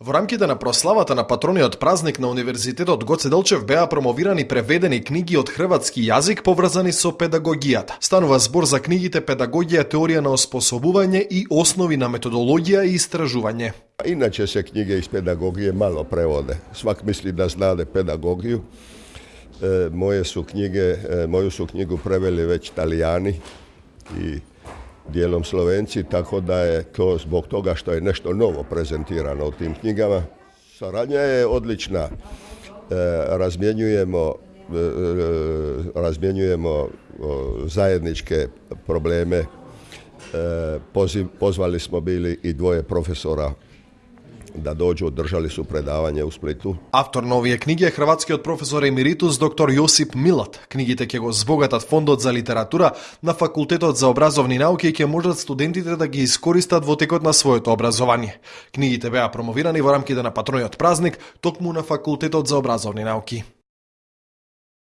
Во рамките на прославата на патрониот празник на Универзитетот Гоце Делчев беа промовирани преведени книги од хрватски јазик поврзани со педагогијата. Станува збор за книгите Педагогија, теорија на оспособување и основи на методологија и истражување. Иначе се книги из педагогије мало преводе. Свак мисли да знаде педагогију. Моје су книге, моју су книгу превели веќе италијани и dijelom Slovenci, tako da je to zbog toga što je nešto novo prezentirano u tim knjigama. Saradnja je odlična. E, razmjenjujemo razmjenjujemo zajedničke probleme. pozvali smo bili i dvoje profesora да дојде држали су предавање у Сплиту. Автор на овие книги е хрватскиот професор емеритус доктор Јосип Милат. Книгите ќе го збогатат фондот за литература на Факултетот за образовни науки и ќе можат студентите да ги искористат во текот на своето образование. Книгите беа промовирани во рамките на патрониот празник, токму на Факултетот за образовни науки.